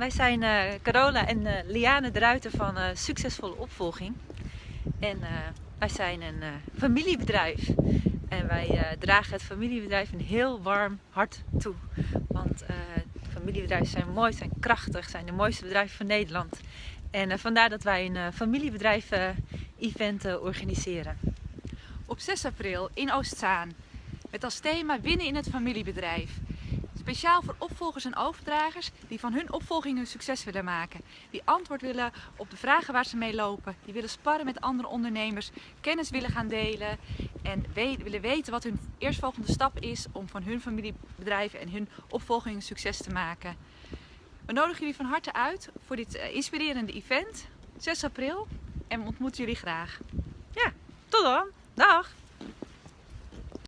wij zijn uh, Carola en uh, Liane de Ruiter van uh, Succesvolle Opvolging. En wij zijn een familiebedrijf. En wij dragen het familiebedrijf een heel warm hart toe. Want familiebedrijven zijn mooi, zijn krachtig, zijn de mooiste bedrijven van Nederland. En vandaar dat wij een familiebedrijf-event organiseren. Op 6 april in Oostzaan. Met als thema winnen in het familiebedrijf. Speciaal voor opvolgers en overdragers die van hun opvolging hun succes willen maken. Die antwoord willen op de vragen waar ze mee lopen. Die willen sparren met andere ondernemers, kennis willen gaan delen en willen weten wat hun eerstvolgende stap is om van hun familiebedrijven en hun opvolging een succes te maken. We nodigen jullie van harte uit voor dit eh, inspirerende event, 6 april, en we ontmoeten jullie graag. Ja, tot dan. Dag!